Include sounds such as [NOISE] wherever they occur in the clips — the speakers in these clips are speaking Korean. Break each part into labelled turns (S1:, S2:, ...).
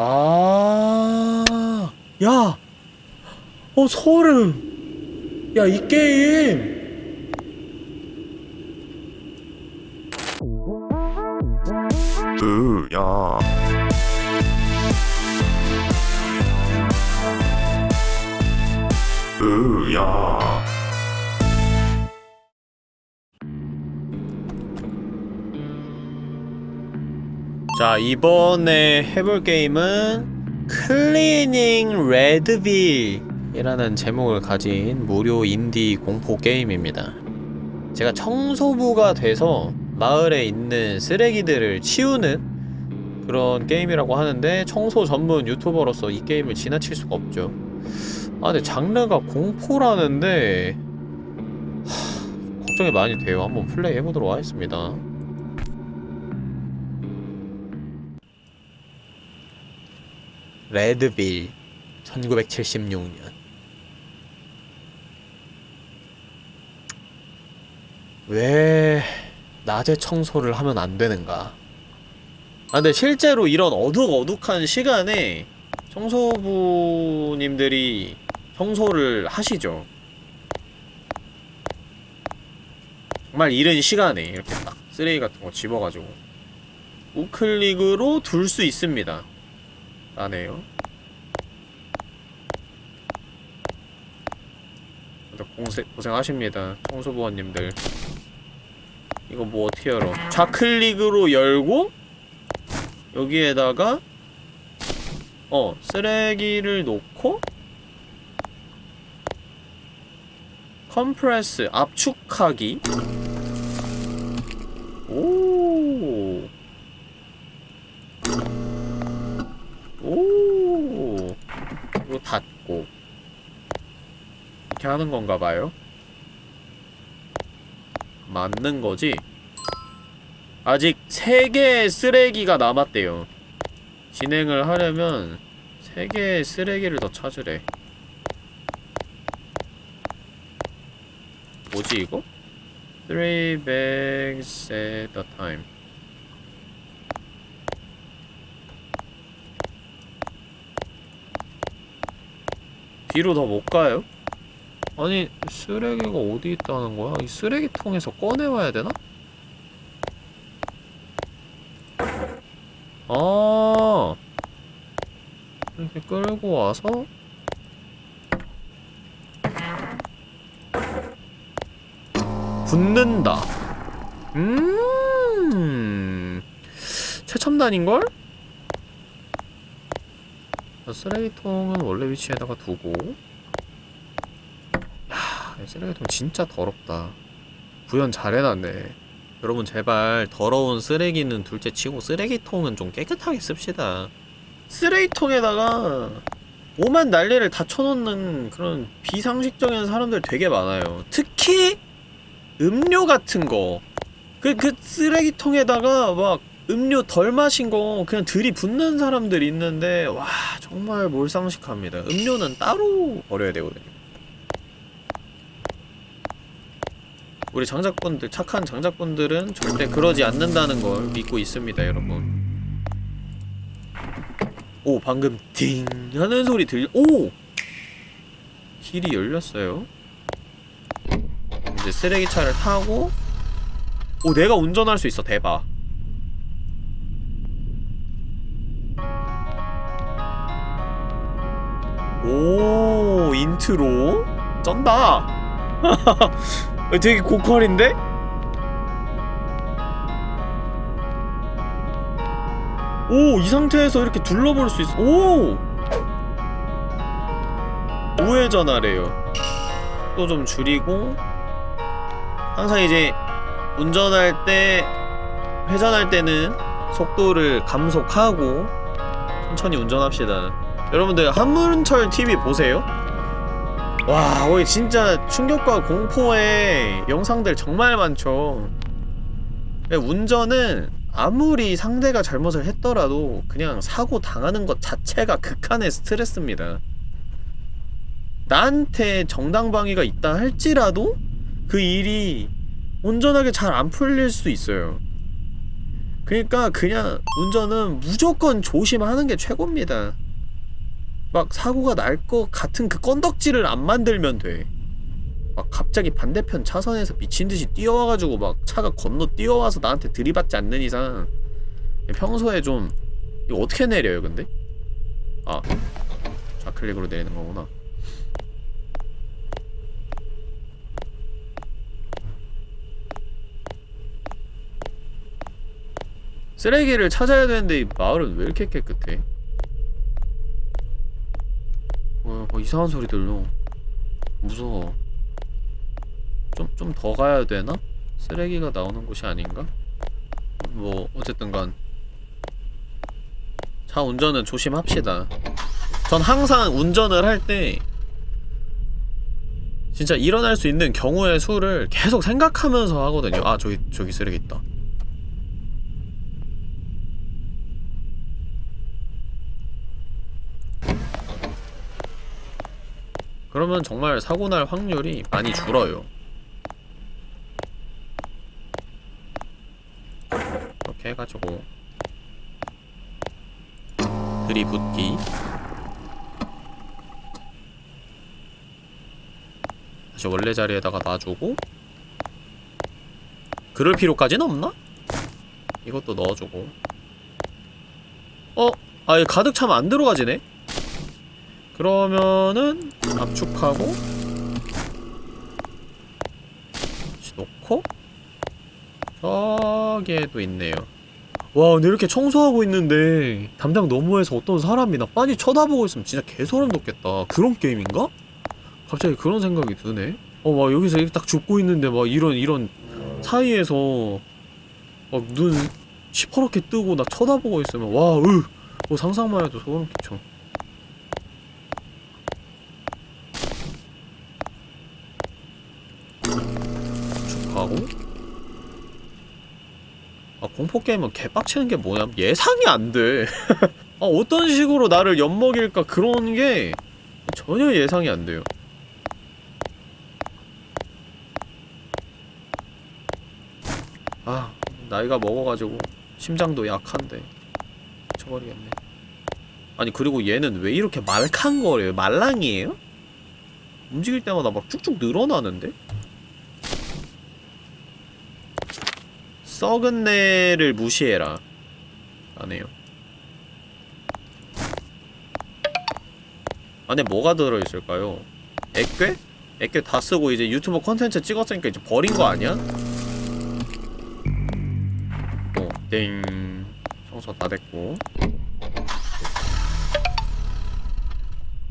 S1: 아, 야, 어 소름. 야, 이 게임.
S2: 으야 으야
S1: 자, 이번에 해볼 게임은 Cleaning Redville 이라는 제목을 가진 무료 인디 공포 게임입니다. 제가 청소부가 돼서 마을에 있는 쓰레기들을 치우는 그런 게임이라고 하는데 청소 전문 유튜버로서 이 게임을 지나칠 수가 없죠. 아 근데 장르가 공포라는데 하, 걱정이 많이 돼요. 한번 플레이 해보도록 하겠습니다. 레드빌 1976년. 왜 낮에 청소를 하면 안 되는가? 아 근데 실제로 이런 어둑어둑한 시간에 청소부님들이 청소를 하시죠. 정말 이른 시간에 이렇게 딱 쓰레기 같은 거 집어가지고 우클릭으로 둘 수 있습니다 나네요. 다들 공세, 고생하십니다 청소부원님들. 이거 뭐 어떻게 열어 좌클릭으로 열고 여기에다가 어 쓰레기를 놓고 컴프레스 압축하기 이렇게 하는 건가 봐요. 맞는 거지? 아직 3개의 쓰레기가 남았대요. 진행을 하려면 3개의 쓰레기를 더 찾으래. 뭐지 이거? 3 bags at a time. 뒤로 더 못 가요? 아니 쓰레기가 어디 있다는 거야? 이 쓰레기통에서 꺼내와야 되나? 아 이렇게 끌고 와서 붓는다 음 최첨단인걸? 쓰레기통은 원래 위치에다가 두고 야 쓰레기통 진짜 더럽다. 구현 잘 해놨네. 여러분 제발 더러운 쓰레기는 둘째 치고 쓰레기통은 좀 깨끗하게 씁시다. 쓰레기통에다가 오만 난리를 다 쳐놓는 그런 비상식적인 사람들 되게 많아요. 특히 음료 같은 거. 그, 그 쓰레기통에다가 막 음료 덜 마신 거 그냥 들이붓는 사람들 있는데 와 정말 몰상식합니다. 음료는 따로 버려야 되거든요 우리 장작분들 착한 장작분들은 절대 그러지 않는다는 걸 믿고 있습니다 여러분. 오 방금 띵 하는 소리 들려 오! 길이 열렸어요. 이제 쓰레기차를 타고 오 내가 운전할 수 있어 대박. 오 인트로? 쩐다 [LAUGHS] 되게 고퀄인데? 오 이 상태에서 이렇게 둘러볼 수 있어 오 우회전하래요 또 좀 줄이고 항상 이제 운전할 때 회전할 때는 속도를 감속하고 천천히 운전합시다 여러분들 한문철 TV 보세요? 와, 거기 진짜 충격과 공포의 영상들 정말 많죠. 운전은 아무리 상대가 잘못을 했더라도 그냥 사고 당하는 것 자체가 극한의 스트레스입니다. 나한테 정당방위가 있다 할지라도 그 일이 온전하게 잘 안 풀릴 수 있어요. 그니까 그냥 운전은 무조건 조심하는 게 최고입니다. 막 사고가 날 것 같은 그 건덕지를 안 만들면 돼. 막 갑자기 반대편 차선에서 미친듯이 뛰어와가지고 막 차가 건너 뛰어와서 나한테 들이받지 않는 이상 평소에 좀 이거 어떻게 내려요 근데? 아 좌클릭으로 내리는 거구나 쓰레기를 찾아야 되는데 이 마을은 왜 이렇게 깨끗해? 어, 뭐 이상한 소리 들려 무서워. 좀 좀 더 가야 되나? 쓰레기가 나오는 곳이 아닌가? 뭐 어쨌든간. 차 운전은 조심합시다. 전 항상 운전을 할 때 진짜 일어날 수 있는 경우의 수를 계속 생각하면서 하거든요. 아 저기 저기 쓰레기 있다 그러면 정말 사고 날 확률이 많이 줄어요. 이렇게 해가지고 들이붓기 다시 원래 자리에다가 놔주고 그럴 필요까지는 없나? 이것도 넣어주고 어? 아얘 가득 차면 안 들어가지네? 그러면은 압축하고 놓고 저기에도 있네요. 와 근데 이렇게 청소하고 있는데 담장 너머에서 어떤 사람이 나 빤히 쳐다보고 있으면 진짜 개소름 돋겠다. 그런 게임인가? 갑자기 그런 생각이 드네. 어 막 여기서 이렇게 딱 죽고 있는데 막 이런 이런 사이에서 막 눈 시퍼렇게 뜨고 나 쳐다보고 있으면 와으! 뭐 상상만 해도 소름 끼쳐 공포게임은 개빡치는 게 뭐냐 예상이 안 돼 [LAUGHS] 아 어떤 식으로 나를 엿먹일까 그런 게 전혀 예상이 안 돼요 아 나이가 먹어가지고 심장도 약한데 미쳐버리겠네 아니 그리고 얘는 왜 이렇게 말캉거려요? 말랑이에요? 움직일 때마다 막 쭉쭉 늘어나는데? 썩은 내를 무시해라 안해요 안에 뭐가 들어있을까요? 액괴? 액괴 다 쓰고 이제 유튜브 컨텐츠 찍었으니까 이제 버린 거 아니야? 어, 땡 청소 다 됐고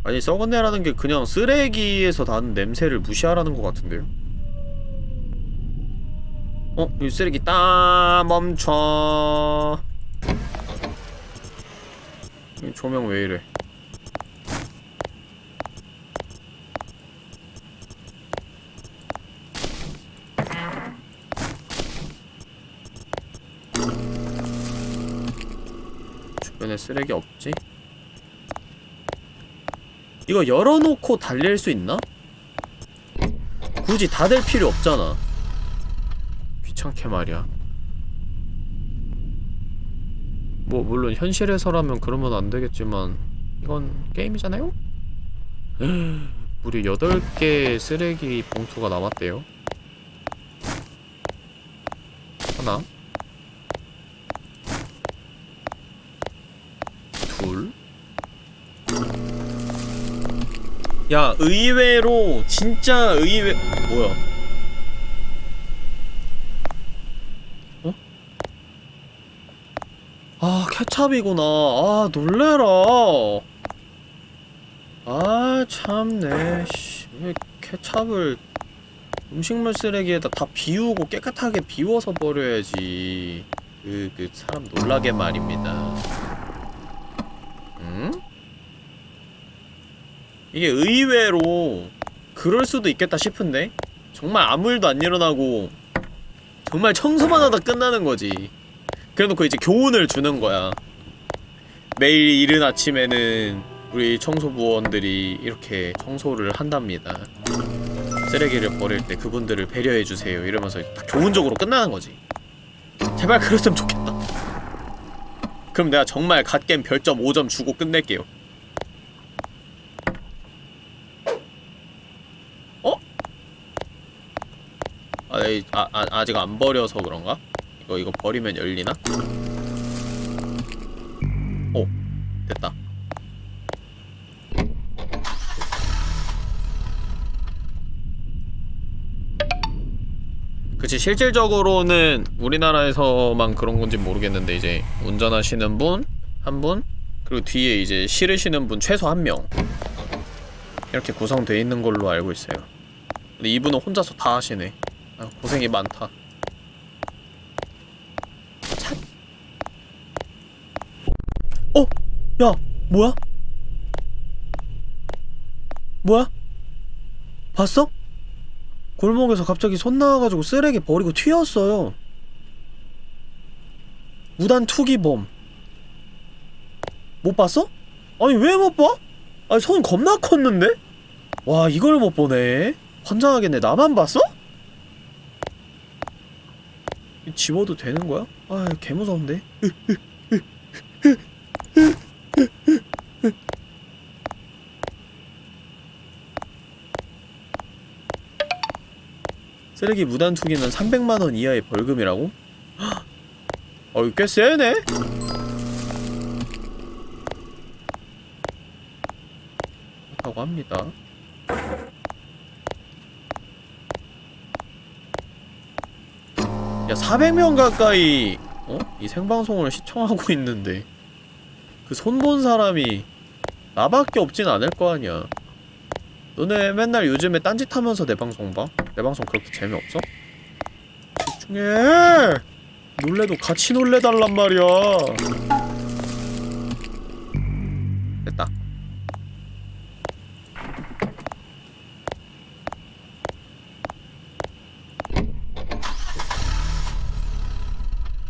S1: 아니 썩은 내라는 게 그냥 쓰레기에서 나는 냄새를 무시하라는 것 같은데요? 어? 이 쓰레기 따 멈춰 이 조명 왜 이래 주변에 쓰레기 없지? 이거 열어놓고 달릴 수 있나? 굳이 닫을 필요 없잖아 귀찮게 말이야 뭐 물론 현실에서라면 그러면 안되겠지만 이건 게임이잖아요? 무려 8개의 쓰레기 봉투가 남았대요 하나 둘 야, 의외로 진짜 의외 뭐야? 아, 케찹이구나. 아, 놀래라. 아, 참네. 씨. 왜 케찹을 음식물 쓰레기에다 다 비우고 깨끗하게 비워서 버려야지. 그, 그 사람 놀라게 말입니다. 응? 이게 의외로 그럴 수도 있겠다 싶은데 정말 아무 일도 안 일어나고 정말 청소만 하다 끝나는 거지 그래놓고 이제 교훈을 주는 거야. 매일 이른 아침에는 우리 청소부원들이 이렇게 청소를 한답니다. 쓰레기를 버릴 때 그분들을 배려해주세요 이러면서 다 교훈적으로 끝나는 거지. 제발 그랬으면 좋겠다. 그럼 내가 정말 갓겜 별점 5점 주고 끝낼게요. 어? 아, 아, 아 아직 안 버려서 그런가? 이거 이거 버리면 열리나? 오 됐다. 그치 실질적으로는 우리나라에서만 그런 건지 모르겠는데 이제 운전하시는 분 한 분 그리고 뒤에 이제 실으시는 분 최소 한 명. 이렇게 구성돼 있는 걸로 알고 있어요. 근데 이분은 혼자서 다 하시네. 아, 고생이 많다 참. 어? 야 뭐야? 뭐야? 봤어? 골목에서 갑자기 손 나와가지고 쓰레기 버리고 튀었어요. 무단 투기범. 못 봤어? 아니 왜 못 봐? 아니 손 겁나 컸는데? 와 이걸 못 보네. 환장하겠네. 나만 봤어? 이 집어도 되는 거야? 아 개무서운데. 쓰레기 무단 투기는 300만원 이하의 벌금이라고? 어이 꽤 세네? 그렇다고 합니다 야 400명 가까이 어? 이 생방송을 시청하고 있는데 그 손 본 사람이 나밖에 없진 않을 거 아니야 너네 맨날 요즘에 딴짓 하면서 내 방송 봐? 내 방송 그렇게 재미없어? 집중해! 놀래도 같이 놀래달란 말이야 됐다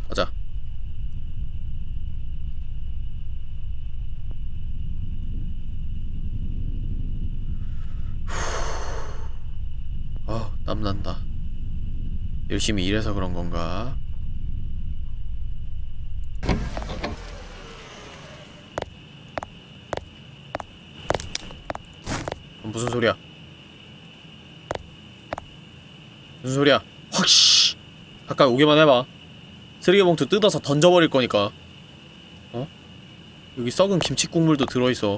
S1: 가자 아 땀난다 열심히 일해서 그런 건가? 무슨 소리야? 무슨 소리야? 확 씨 가까이 오기만 해봐 쓰레기 봉투 뜯어서 던져버릴 거니까 어? 여기 썩은 김치 국물도 들어있어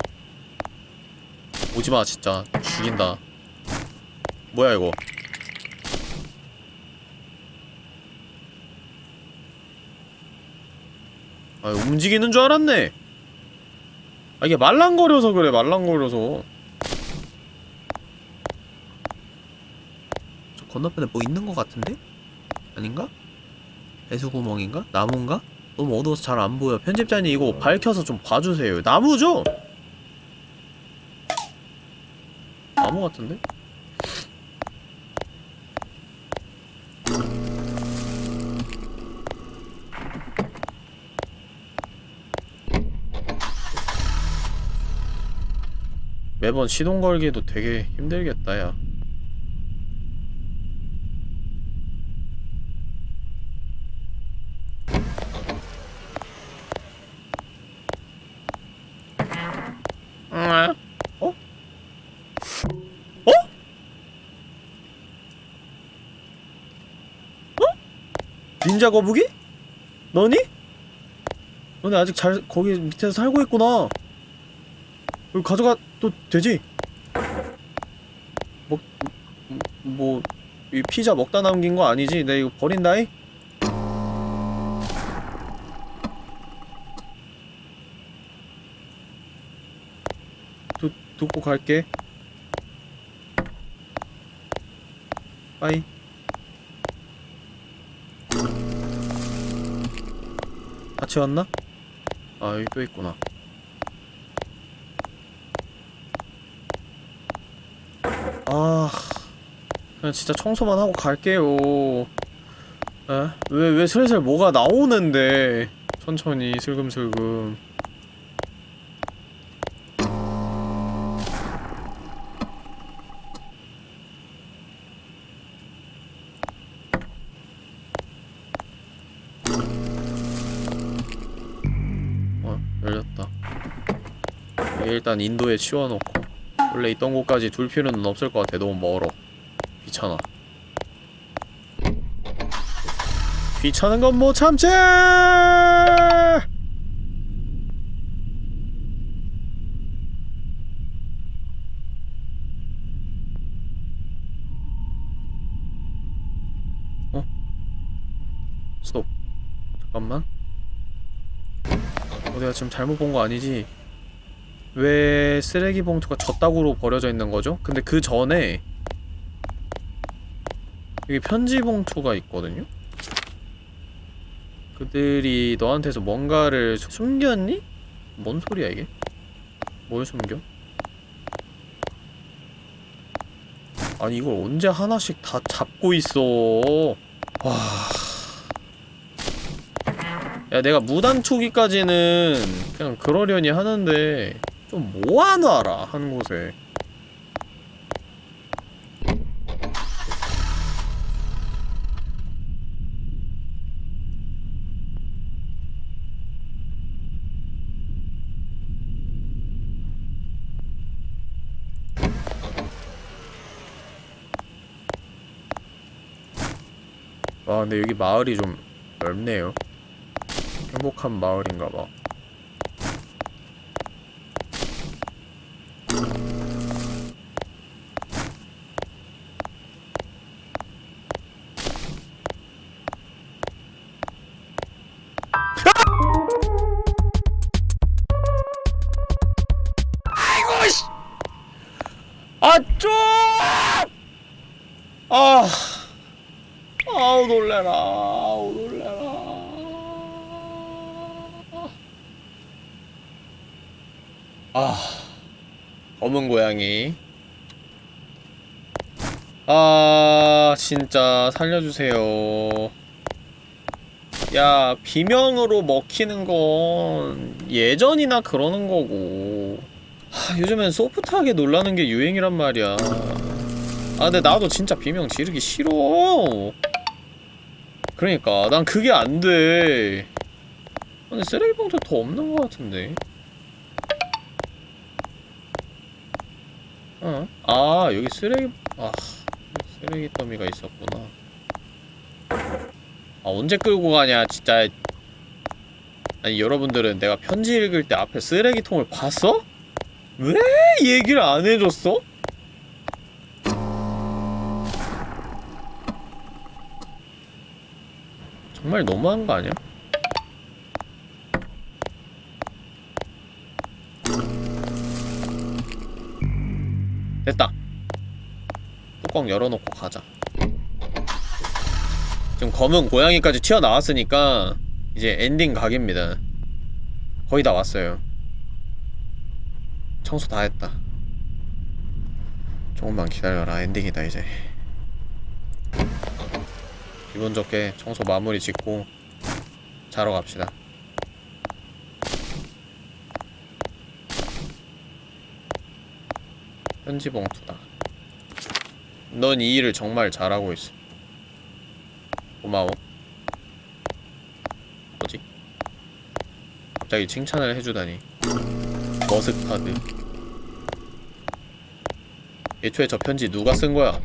S1: 오지마 진짜 죽인다 뭐야 이거 아 움직이는 줄 알았네 아 이게 말랑거려서 그래 말랑거려서 저 건너편에 뭐 있는 것 같은데? 아닌가? 배수구멍인가? 나무인가? 너무 어두워서 잘 안 보여 편집자님 이거 밝혀서 좀 봐주세요 나무죠? 나무 같은데? 매번 시동 걸기도 되게 힘들겠다 야 어? 어? 어? 닌자 거북이? 너니? 너네 아직 잘 거기 밑에서 살고 있구나 여기 가져가도 되지? 먹... 뭐... 이 피자 먹다 남긴 거 아니지? 내 이거 버린다이? 두, 두고 갈게 빠이 같이 왔나? 아 여기 또 있구나 아 그냥 진짜 청소만 하고 갈게요. 에? 왜, 왜 슬슬 뭐가 나오는데? 천천히 슬금슬금. 일단 인도에 치워놓고. 원래 있던 곳까지 둘 필요는 없을 것 같아. 너무 멀어 귀찮아 귀찮은 건 못 참지 어? 스톱 잠깐만 어, 내가 지금 잘못 본 거 아니지? 왜 쓰레기 봉투가 저따구로 버려져 있는 거죠? 근데 그 전에 여기 편지 봉투가 있거든요? 그들이 너한테서 뭔가를 수- 숨겼니? 뭔 소리야 이게? 뭘 숨겨? 아니 이걸 언제 하나씩 다 잡고 있어 와... 야 내가 무단 투기까지는 그냥 그러려니 하는데 좀 모아놔라 한 곳에 아 근데 여기 마을이 좀 넓네요. 행복한 마을인가봐 진짜 살려주세요. 야 비명으로 먹히는 건 예전이나 그러는 거고. 하, 요즘엔 소프트하게 놀라는 게 유행이란 말이야. 아 근데 나도 진짜 비명 지르기 싫어. 그러니까 난 그게 안돼. 근데 쓰레기 봉투 더 없는 것 같은데. 어? 아 여기 쓰레기 아 쓰레기 더미가 있었구나 아 언제 끌고 가냐 진짜 아니 여러분들은 내가 편지 읽을 때 앞에 쓰레기통을 봤어? 왜 얘기를 안 해줬어? 정말 너무한 거 아니야? 됐다. 뚜껑 열어놓고 가자. 지금 검은 고양이까지 튀어나왔으니까 이제 엔딩 각입니다. 거의 다 왔어요. 청소 다 했다. 조금만 기다려라. 엔딩이다 이제. 기분 좋게 청소 마무리 짓고 자러 갑시다. 편지 봉투다. 넌 이 일을 정말 잘하고 있어. 고마워. 뭐지? 갑자기 칭찬을 해주다니. 머스타드. 애초에 저 편지 누가 쓴 거야?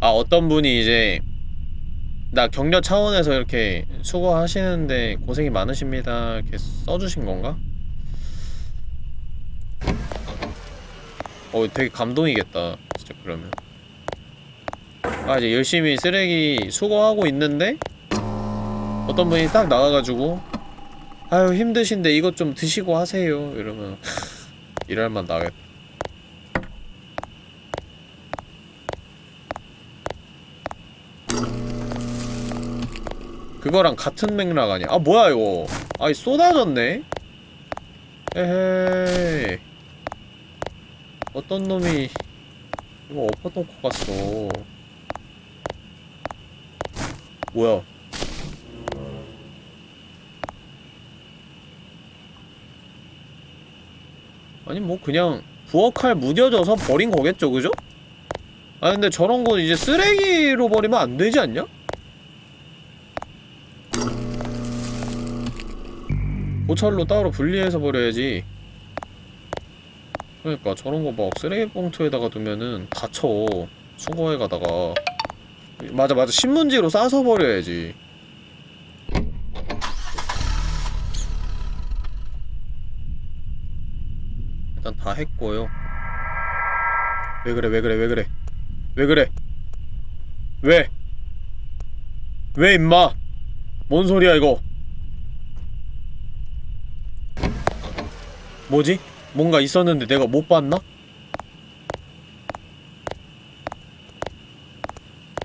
S1: 아 어떤 분이 이제 나 격려 차원에서 이렇게 수고하시는데 고생이 많으십니다 이렇게 써주신 건가? 어 되게 감동이겠다 진짜 그러면. 아 이제 열심히 쓰레기 수거하고 있는데 어떤 분이 딱 나가가지고 아유 힘드신데 이것 좀 드시고 하세요. 이러면 [LAUGHS] 일할만 나겠다. 그거랑 같은 맥락 아니야? 아 뭐야 이거? 아이 쏟아졌네? 에헤이 어떤 놈이 이거 엎어놓고 갔어 뭐야 아니 뭐 그냥 부엌칼 무뎌져서 버린 거겠죠 그죠? 아 근데 저런 거 이제 쓰레기로 버리면 안 되지 않냐? 고철로 따로 분리해서 버려야지 그러니까 저런 거 막 쓰레기 봉투에다가 두면은 다쳐. 수거해 가다가. 맞아 맞아. 신문지로 싸서 버려야지. 일단 다 했고요. 왜 그래 왜 그래 왜 그래? 왜 그래? 왜? 왜 임마? 뭔 소리야 이거? 뭐지? 뭔가 있었는데 내가 못 봤나?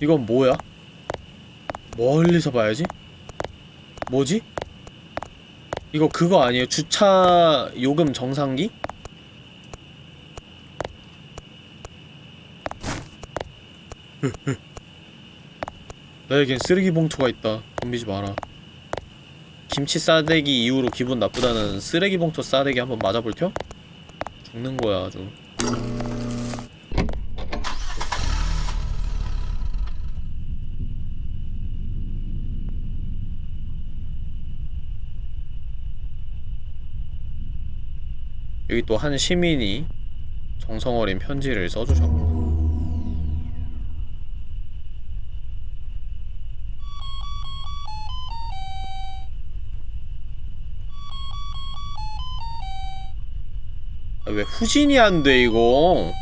S1: 이건 뭐야? 멀리서 봐야지? 뭐지? 이거 그거 아니에요? 주차 요금 정상기? [LAUGHS] 나에겐 쓰레기 봉투가 있다. 덤비지 마라. 김치 싸대기 이후로 기분 나쁘다는 쓰레기 봉투 싸대기 한번 맞아볼 텨? 죽는 거야 아주. 여기 또 한 시민이 정성어린 편지를 써주셨고 아, 왜 후진이 안 돼 이거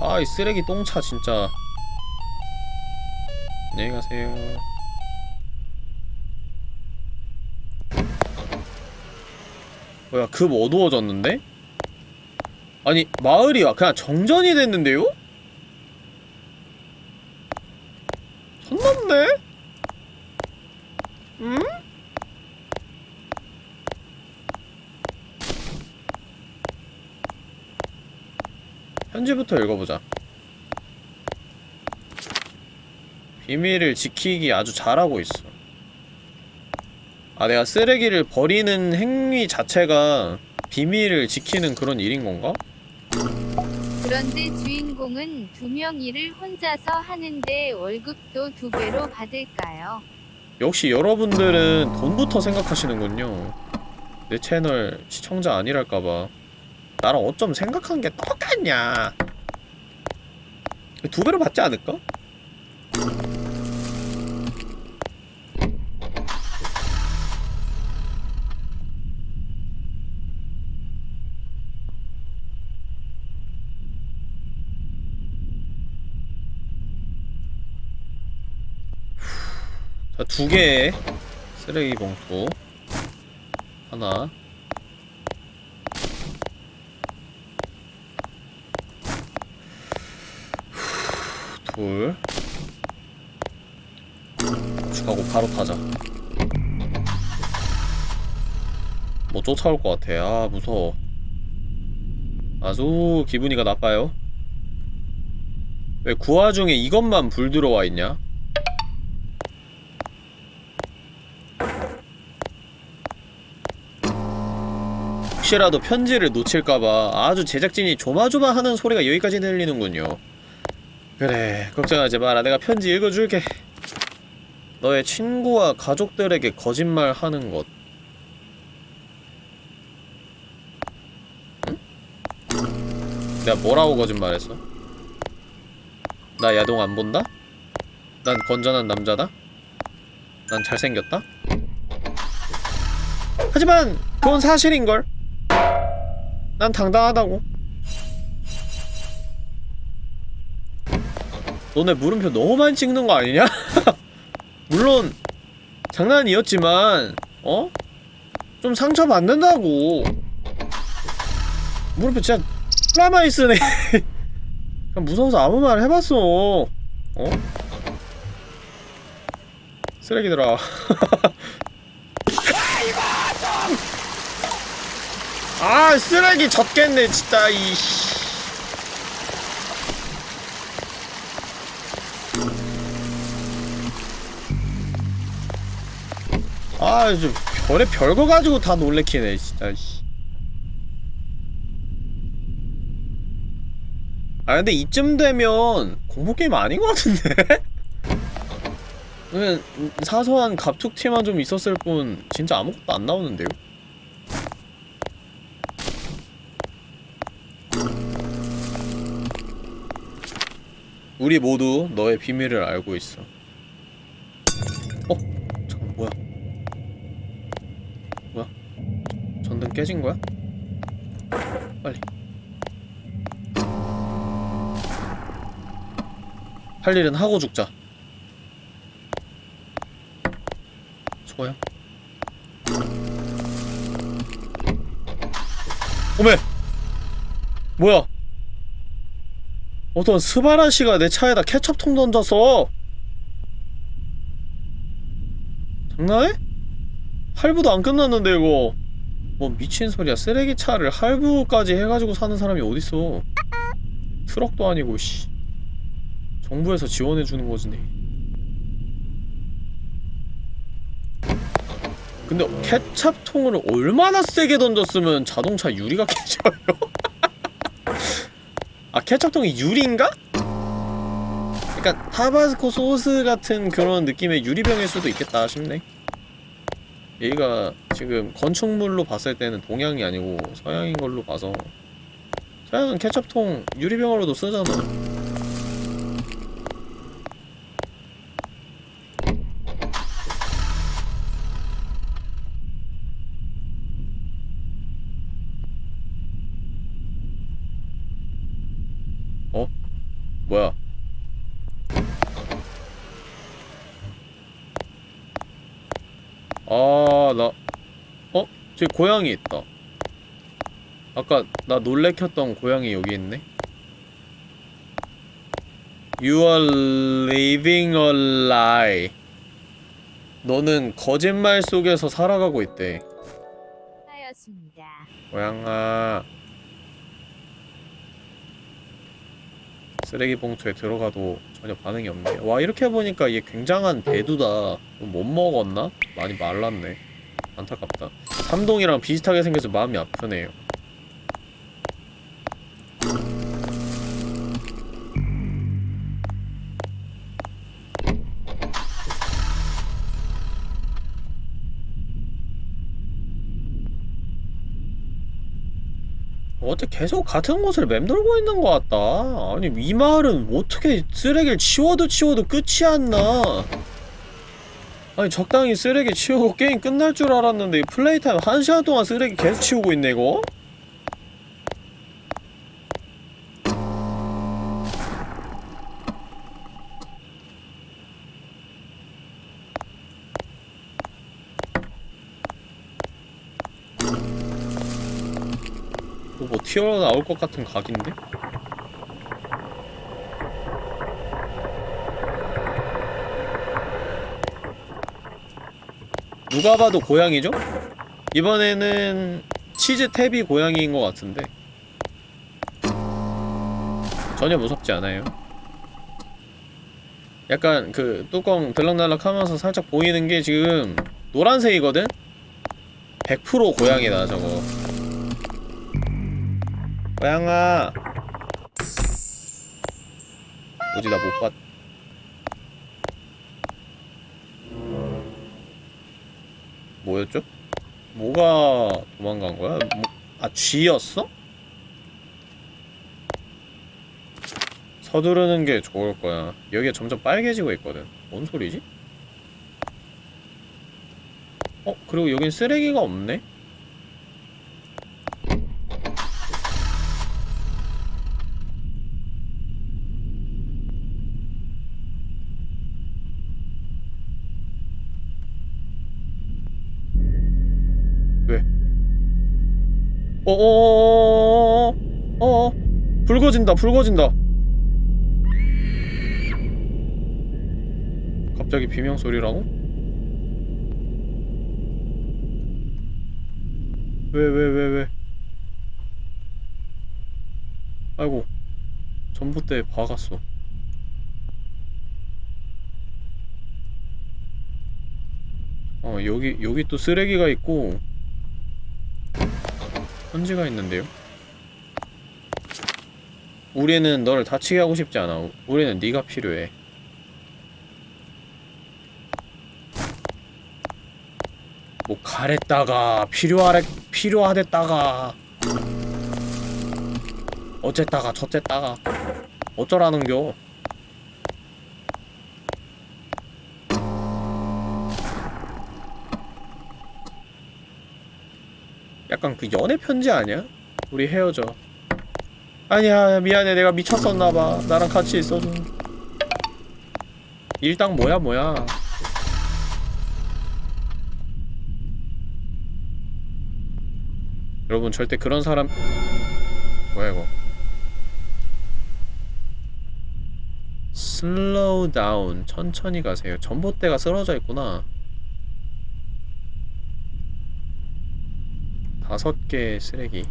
S1: 아 이 쓰레기 똥차 진짜 안녕히 가세요 뭐야 급 어두워졌는데? 아니 마을이 그냥 정전이 됐는데요? 선 넘네? 음? 편지부터 읽어보자. 비밀을 지키기 아주 잘하고 있어. 아, 내가 쓰레기를 버리는 행위 자체가 비밀을 지키는 그런 일인 건가?
S2: 그런데 주인공은 두 명 일을 혼자서 하는데 월급도 두 배로 받을까요?
S1: 역시 여러분들은 돈부터 생각하시는군요. 내 채널 시청자 아니랄까봐. 나랑 어쩜 생각한 게 똑같냐. 두 배로 받지 않을까? 자, 두 개의 쓰레기 봉투. 하나. 둘. 축하고 바로 타자. 뭐 쫓아올 것 같아. 아, 무서워. 아주 기분이가 나빠요. 왜그 와중에 이것만 불 들어와 있냐? 혹시라도 편지를 놓칠까봐 아주 제작진이 조마조마하는 소리가 여기까지 들리는군요. 그래, 걱정하지 마라. 내가 편지 읽어줄게. 너의 친구와 가족들에게 거짓말 하는 것. 응? 내가 뭐라고 거짓말했어? 나 야동 안 본다? 난 건전한 남자다? 난 잘생겼다? 하지만 그건 사실인걸. 난 당당하다고. 너네 물음표 너무 많이 찍는 거 아니냐? [LAUGHS] 물론 장난이었지만 어? 좀 상처받는다고 물음표 진짜 플라마이 쓰네 [LAUGHS] 무서워서 아무 말 해봤어 어? 쓰레기들아 [LAUGHS] 아 쓰레기 젖겠네 진짜 이 씨 아, 좀 별의 별거 가지고 다 놀래키네, 진짜. 씨. 아, 근데 이쯤 되면 공포 게임 아닌 것 같은데? [LAUGHS] 그냥 사소한 갑툭튀만 좀 있었을 뿐 진짜 아무것도 안 나오는데요? 우리 모두 너의 비밀을 알고 있어. 어? 잠깐? 뭐야? 전등 깨진 거야? 빨리. 할 일은 하고 죽자. 소야? 오메! 뭐야? 어떤 스바라 씨가 내 차에다 케첩통 던졌어! 장난해? 할부도 안 끝났는데 이거 뭐 미친 소리야. 쓰레기 차를 할부까지 해가지고 사는 사람이 어딨어? 트럭도 아니고 씨. 정부에서 지원해주는 거지 근데 케찹통을 얼마나 세게 던졌으면 자동차 유리가 [LAUGHS] 깨져요? 아 케찹통이 유리인가? 그니까 타바스코 소스 같은 그런 느낌의 유리병일 수도 있겠다 싶네 얘가 지금 건축물로 봤을 때는 동양이 아니고 서양인 걸로 봐서 서양은 케첩통 유리병으로도 쓰잖아 어? 뭐야 아, 나, 어? 저기 고양이 있다. 아까 나 놀래켰던 고양이 여기 있네. You are living a lie. 너는 거짓말 속에서 살아가고 있대.
S2: 하였습니다.
S1: 고양아. 쓰레기 봉투에 들어가도 전혀 반응이 없네. 와, 이렇게 보니까 얘 굉장한 대두다. 못 먹었나? 많이 말랐네. 안타깝다. 삼동이랑 비슷하게 생겨서 마음이 아프네요. 어째 계속 같은 곳을 맴돌고 있는 것 같다. 아니 이 마을은 어떻게 쓰레기를 치워도 치워도 끝이 안 나. 아니 적당히 쓰레기 치우고 게임 끝날 줄 알았는데 이 플레이 타임 한 시간 동안 쓰레기 계속 치우고 있네 이거? 뭐, 뭐 튀어나올 것 같은 각인데? 누가 봐도 고양이죠? 이번에는 치즈 탭이 고양이인 것 같은데 전혀 무섭지 않아요 약간 그 뚜껑 들락날락 하면서 살짝 보이는 게 지금 노란색이거든? 100% 고양이다 저거 고양아 뭐지 나 못 봤... 뭐였죠? 뭐가 도망간 거야? 뭐, 아 쥐였어? 서두르는 게 좋을 거야 여기가 점점 빨개지고 있거든 뭔 소리지? 어? 그리고 여긴 쓰레기가 없네? 불 꺼진다 갑자기 비명 소리라고? 왜 왜 왜 왜, 아이고 전봇대에 박았어 어 여기 여기 또 쓰레기가 있고 편지가 있는데요? 우리는 너를 다치게 하고 싶지 않아. 우리는 네가 필요해. 뭐 가랬다가 필요하래 필요하댔다가 어쨌다가 저쨌다가 어쩌라는겨 약간 그 연애 편지 아니야? 우리 헤어져 아니야 미안해. 내가 미쳤었나봐. 나랑 같이 있어줘. 일당 뭐야 뭐야? 여러분 절대 그런 사람 뭐야 이거? slow down 천천히 가세요. 전봇대가 쓰러져 있구나. 다섯 개의 쓰레기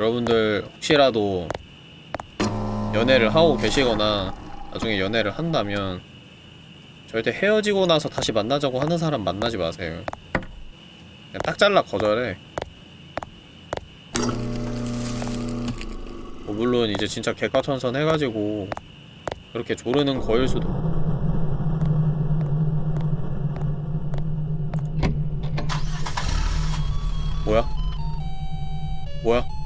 S1: 여러분들 혹시라도 연애를 하고 계시거나 나중에 연애를 한다면 절대 헤어지고 나서 다시 만나자고 하는 사람 만나지 마세요. 그냥 딱 잘라 거절해. 뭐 물론 이제 진짜 개과천선 해가지고 그렇게 조르는 거일 수도. 뭐야? 뭐야?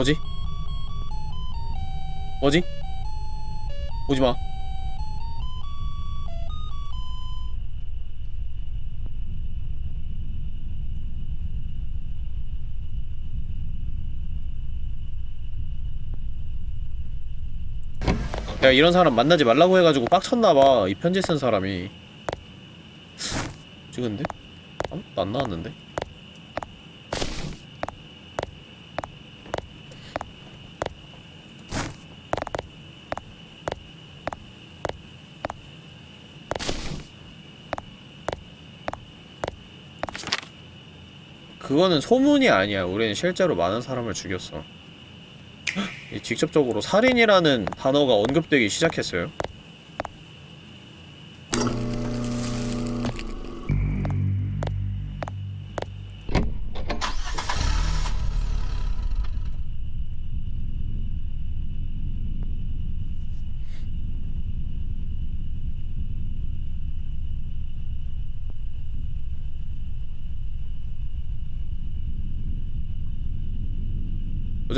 S1: 뭐지? 뭐지? 오지마 야 이런 사람 만나지 말라고 해가지고 빡쳤나봐 이 편지 쓴 사람이 찍은데? 아무것도 안 나왔는데? 그거는 소문이 아니야. 우리는 실제로 많은 사람을 죽였어. 이 직접적으로 살인이라는 단어가 언급되기 시작했어요.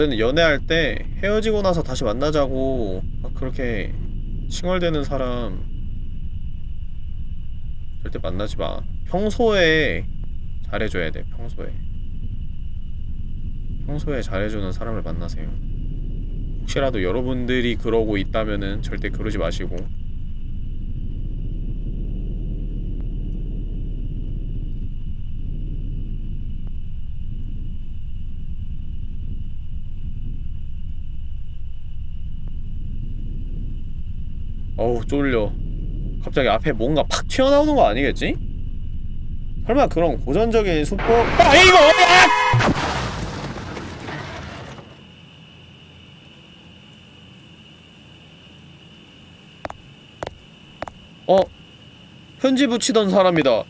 S1: 어제는 연애할 때 헤어지고 나서 다시 만나자고 막 그렇게 칭얼대는 사람 절대 만나지 마. 평소에 잘해줘야 돼, 평소에. 평소에 잘해주는 사람을 만나세요. 혹시라도 여러분들이 그러고 있다면은 절대 그러지 마시고. 어우 쫄려 갑자기 앞에 뭔가 팍 튀어나오는 거 아니겠지? 설마 그런 고전적인 수법 아 이거 야! 어 편지 붙이던 사람이다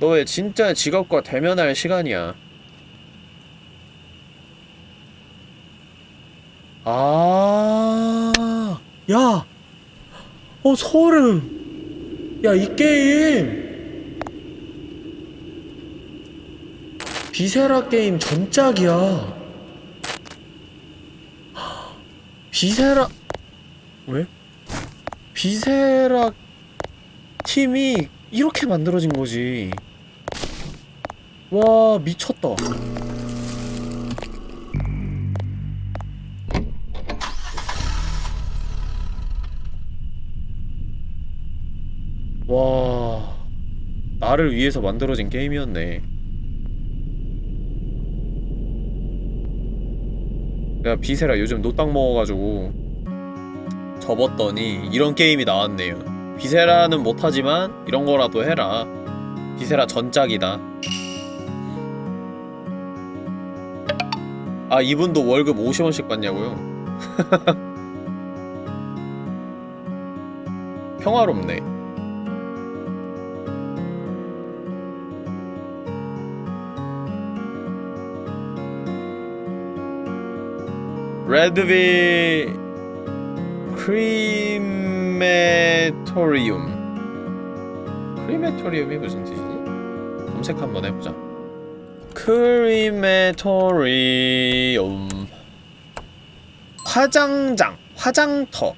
S1: 너의 진짜 직업과 대면할 시간이야 아, 야, 어 소름. 야, 이 게임 Viscera 게임 전작이야. Viscera 왜? Viscera 팀이 이렇게 만들어진 거지. 와, 미쳤다. 와. 나를 위해서 만들어진 게임이었네. 내가 Viscera 요즘 노딱 먹어가지고 접었더니 이런 게임이 나왔네요. Viscera는 못하지만 이런 거라도 해라. Viscera 전작이다. 아 이분도 월급 50원씩 받냐고요? [LAUGHS] 평화롭네 레드빌 크리메토리움 크리메토리움이 무슨 뜻이지? 검색 한번 해보자 크리메토리움 화장장 화장터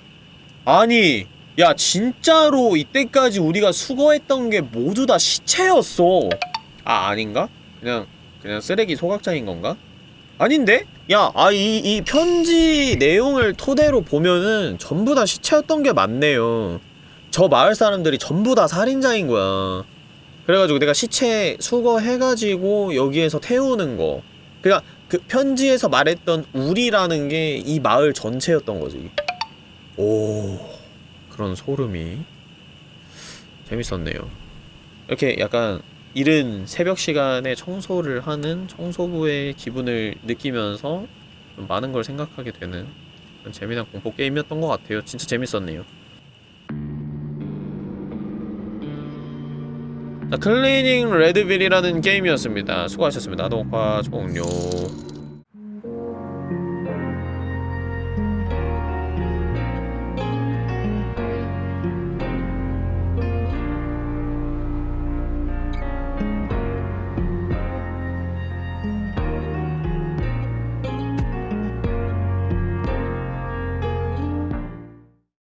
S1: 아니 야 진짜로 이때까지 우리가 수거했던 게 모두 다 시체였어 아 아닌가? 그냥 그냥 쓰레기 소각장인 건가? 아닌데? 야, 아, 이, 이 편지 내용을 토대로 보면은 전부 다 시체였던 게 맞네요. 저 마을 사람들이 전부 다 살인자인 거야. 그래가지고 내가 시체 수거해가지고 여기에서 태우는 거. 그니까 그 편지에서 말했던 우리라는 게 이 마을 전체였던 거지. 오, 그런 소름이. 재밌었네요. 이렇게 약간 이른 새벽 시간에 청소를 하는 청소부의 기분을 느끼면서 좀 많은 걸 생각하게 되는 재미난 공포 게임이었던 것 같아요. 진짜 재밌었네요. 자, 클리닝 레드빌이라는 게임이었습니다. 수고하셨습니다. 녹화 종료.